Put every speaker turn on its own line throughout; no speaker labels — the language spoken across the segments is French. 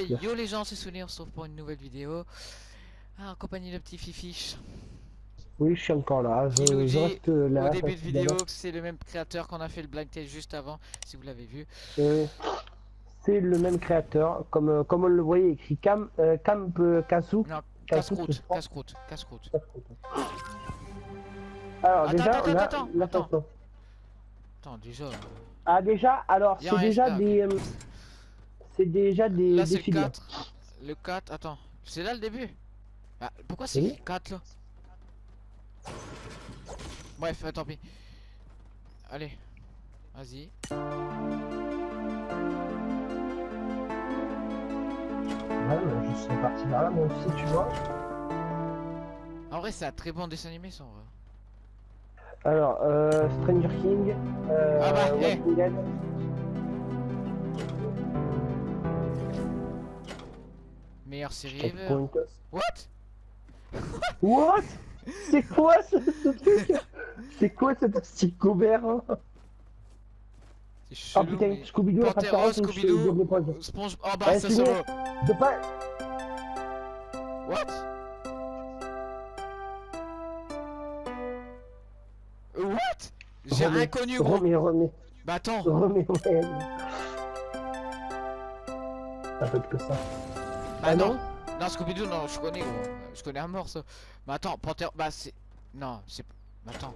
Yo les gens, c'est Souni, on se retrouve pour une nouvelle vidéo. Ah, en compagnie de petit Fifiche.
Oui, je suis encore là. Je,
nous dit
reste là.
au début de vidéo c'est le même créateur qu'on a fait le blind test juste avant, si vous l'avez vu.
euh, c'est le même créateur, comme, euh, comme on le voyait écrit Cam, euh, Camp euh.
Non, casse-croûte, casse-croûte, casse-croûte.
Alors
Attends,
déjà,
attends, attends, attends. Attends, déjà.
Ah déjà, alors c'est déjà des, euh, c'est déjà des,
Là
des
c'est le
filières.
4. Le 4, attends. C'est là le début? Ah, pourquoi c'est
Oui.
écrit 4 là? Bref, euh, tant pis. Allez, vas-y.
Ouais, je serais parti là, moi aussi, tu vois.
En vrai, c'est un très bon dessin animé, ça en vrai.
Alors, euh, Stranger King, euh,
Ah bah, eh.
Walking Dead.
Meilleure série ever. What?
What? C'est quoi ce, ce truc? C'est quoi cet hein?
C'est
Oh putain,
mais-
Scooby-Doo
Scooby-Doo. Sponge. Oh bah,
Ouais,
ça voit.
De pas...
What? What? J'ai rien connu, gros.
Remets, remets,
Bah attends.
remets, ouais. Ça peut être que ça.
Bah
Ah
non.
non
Non, Scooby-Doo, non, je connais, gros. Je connais un mort, ça. Mais attends, Panthère. Bah c'est. Non, c'est. Mais attends.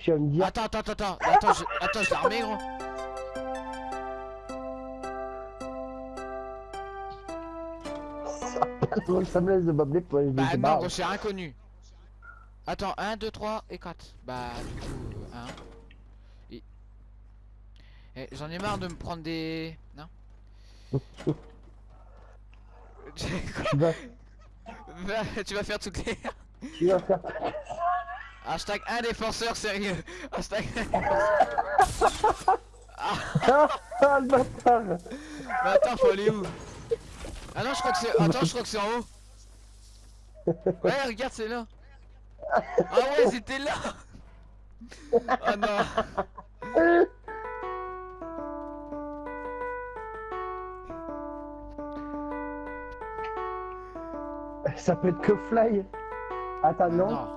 Tu vas me dire.
Attends, attends, attends, attends. Attends, je, attends, je l'ai remis, gros.
Ça ressemblance de Bob l'éponge.
Bah
c'est
non, gros, j'ai rien connu. Attends, 1, 2, 3 et 4. Bah, du coup, 1. Et... J'en ai marre de me prendre des. Non?
Tu vas,
Va- Tu vas faire toutes les.
tu vas faire...
Hashtag un défenseur sérieux. Hashtag.
Ah, ah, le bâtard
Mais attends, faut aller où? Ah non, je crois que c'est. Attends, je crois que c'est en haut. Ouais, regarde, c'est là. Ah ouais, c'était là. Oh non.
Ça peut être que Fly. Attends, non,
Non.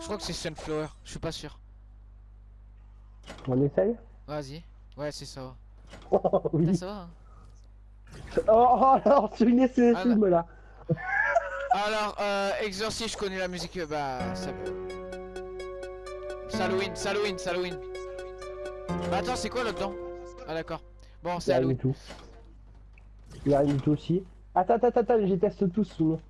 Je crois que c'est Sunflower. Je suis pas sûr.
On essaye
Vas-y. Ouais, c'est ça.
Oh oui.
ça va. hein.
Oh, oh alors, tu laisses ces
Ah,
films là.
Alors, euh, Exorcist, je connais la musique. euh, Bah, ça peut. Halloween, Halloween, Halloween. Bah, attends, c'est quoi là-dedans Ah, d'accord. Bon, c'est
rien
Halloween.
tout. Il y a rien du tout aussi. Attends, attends, attends, je teste tous sinon.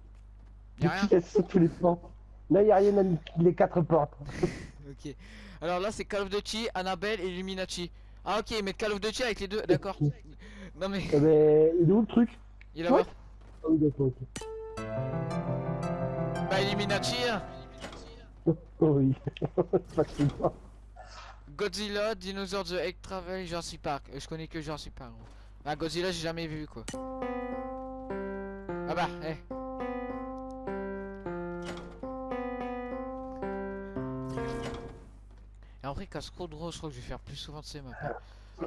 Y'a rien
Je teste tous les portes. Là, il a rien dans les quatre portes.
Ok. Alors là, c'est Call of Duty, Annabelle et Illuminati. Ah, ok, mais Call of Duty avec les deux, d'accord. Non, mais
Eh ben, il est où le truc?
Il est là-bas.
Ah oui, d'accord, ok.
Bah, Illuminati, hein.
Oh oui. Facilement.
Godzilla, Dinosaur The Egg Travel, Jurassic Park. Je connais que Jurassic Park. Gros. Ah, Godzilla, j'ai jamais vu quoi. Ah bah, eh. Et en vrai, gros, je crois que je vais faire plus souvent de ces maps. hein.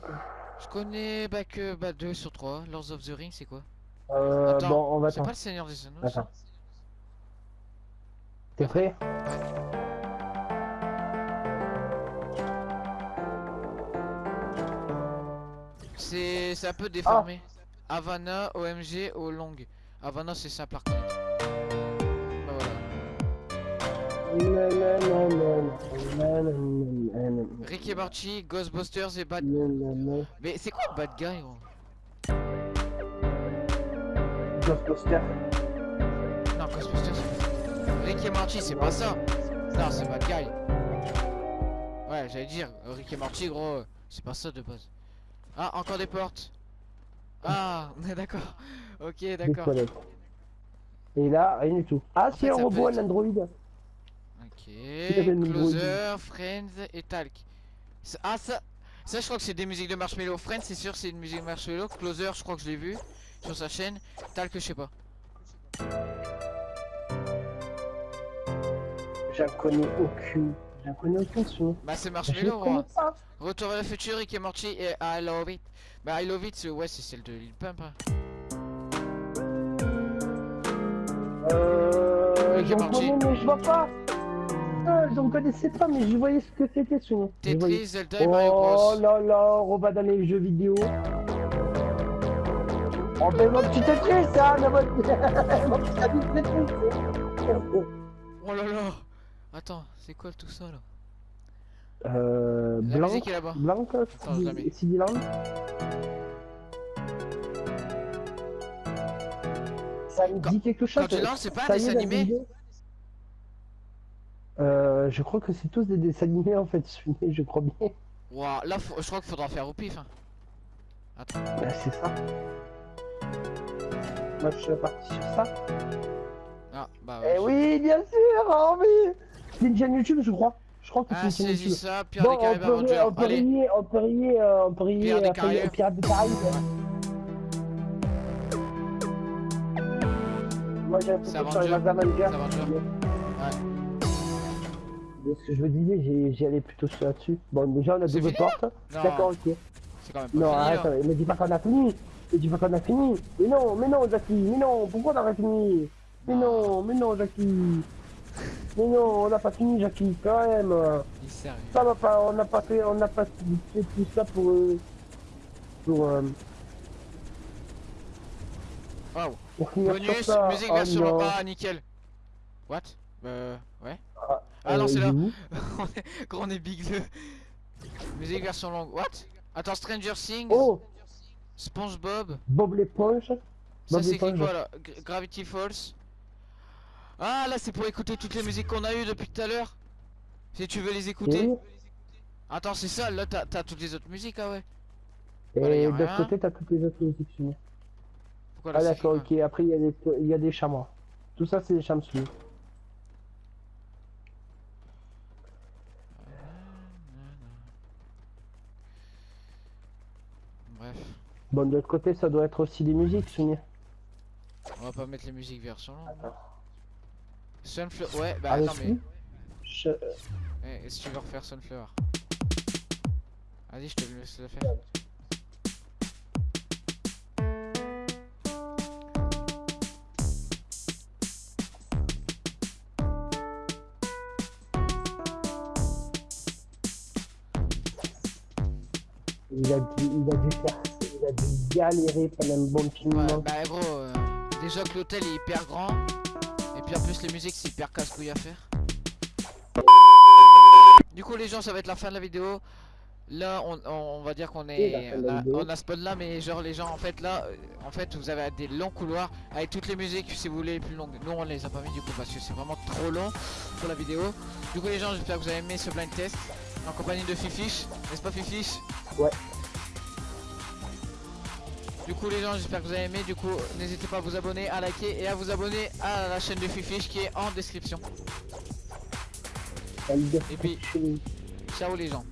Je connais bah que bah 2 sur 3. Lords of the Ring, c'est quoi
Euh,
Attends,
bon, on va
C'est pas le Seigneur des Anneaux.
T'es prêt?
C'est c'est un peu déformé. Havana, OMG, O long. Havana, c'est simple à reconnaître. Bah voilà.
Nananana.
Rick et Morty, Ghostbusters et Bad. Mais c'est quoi Bad Guy gros?
Ghostbusters.
Non, Ghostbusters. c'est- Rick et Morty, c'est pas ça. Non, c'est Bad Guy. Ouais, j'allais dire, Rick et Morty, gros, c'est pas ça de base. Ah, encore des portes. Ah, d'accord. Ok, d'accord.
Et là, rien du tout. Ah,
fait,
c'est un
ça
robot,
peut
un
être-
android.
Ok, Closer, Friends et Talk. Ah ça, ça je crois que c'est des musiques de Marshmello. Friends c'est sûr c'est une musique de Marshmello. Closer je crois que je l'ai vu sur sa chaîne. Talk je sais pas.
J'en connais aucune. Je connais aucun son.
Bah c'est
Je
Marshmello, moi.
pas.
Retour vers le futur, Rick et Morty et I Love It. Bah I Love It, ouais, c'est celle de Lil Pump. hein.
Euh.
Rick et Morty.
mais je vois pas. Ah, j'en connaissais pas, mais je voyais ce que c'était ce nom. Je.
Tetris, Zelda et Mario
Oh
Bros.
là là, on va dans les jeux vidéo. Oh ben mon petit Tetris, ça, mon petit Tetris.
Oh là là Attends, c'est quoi tout ça là
Euh,
La
Blanc,
musique est là-bas.
Blanc,
je la mets.
Ça me
Quand-
dit quelque chose.
quand tu lances, c'est pas un dessin animé.
Euh, je crois que c'est tous des dessins animés en fait, celui-là, je crois bien.
Ouah, là, faut- je crois qu'il faudra faire au pif. Hein.
Bah, c'est ça. Moi je suis parti sur ça.
Ah, bah
Eh
ouais.
oui, bien sûr, oh oui C'est une chaîne YouTube, je crois. Je crois que c'est
Ah,
une chaîne YouTube.
ça, Pierre
Bon,
des
on
Caraïbes
peut,
Avengers.
on peut rier, on peut rier, euh, on peut rier
Pierre des
euh,
Caraïbes.
Pirates des Caraïbes. Moi j'ai
C'est
l'impression sur les
Avengers.
Mais ce que je me disais, j'ai- j'y allais plutôt là-dessus. Bon, déjà on a
C'est
double
fini
porte.
Non,
D'accord, ok.
c'est quand même pas
Non,
fini
arrête,
là.
me dis pas qu'on a fini. Me dis pas qu'on a fini. Mais non, mais non, Jackie, mais non, pourquoi on aurait fini? Mais non, mais non, Jackie. Mais non, on n'a pas fini, Jackie, quand même.
Sérieux.
Ça va pas, on n'a pas fait, on n'a pas fait tout ça pour, euh, pour, euh,
Waouh.
pour finir sur
Bonus,
ça.
musique
Oh
version.
non.
Ah, nickel. What? Euh, ouais.
Ah,
Ah non,
euh,
c'est là. On est- Quand on est big le. Musique version longue. What? Attends, Stranger Things.
Oh,
SpongeBob.
Bob l'éponge.
Ça
Bob
c'est écrit
l'éponge.
quoi là? Gra- Gravity Falls. Ah là c'est pour écouter toutes les musiques qu'on a eues depuis tout à l'heure. Si tu veux les écouter. Attends c'est ça, là t'as toutes les autres musiques ah ouais.
et
Voilà, a
de l'autre côté, t'as toutes les autres musiques
là
Ah d'accord, ok. Après, il y, a des- y a des chamois. Tout ça, c'est des chamois
Bref,
Bon, de l'autre côté, ça doit être aussi des musiques soumises.
on va pas mettre les musiques version longue. Sunflower. Ouais bah
Ah,
attends mais.
Je-
Eh, Est-ce que tu veux refaire Sunflower Vas-y je te laisse le faire.
Il a dû, il a dû faire, il a dû galérer pendant un bon petit
Ouais,
moment.
bah gros, euh, déjà que l'hôtel est hyper grand, puis en plus les musiques c'est hyper casse-couille à faire. Du coup les gens ça va être la fin de la vidéo. Là on, on- on va dire qu'on est, on a, on a spawn là mais genre les gens en fait là, euh, en fait vous avez des longs couloirs avec toutes les musiques si vous voulez les plus longues. Nous on les a pas mis du coup parce que c'est vraiment trop long pour la vidéo. Du coup les gens j'espère que vous avez aimé ce blind test en compagnie de Fifish, n'est-ce pas Fifish
Ouais.
Du coup les gens j'espère que vous avez aimé du coup n'hésitez pas à vous abonner, à liker et à vous abonner à la chaîne de Fifish qui est en description. Et puis-. Ciao les gens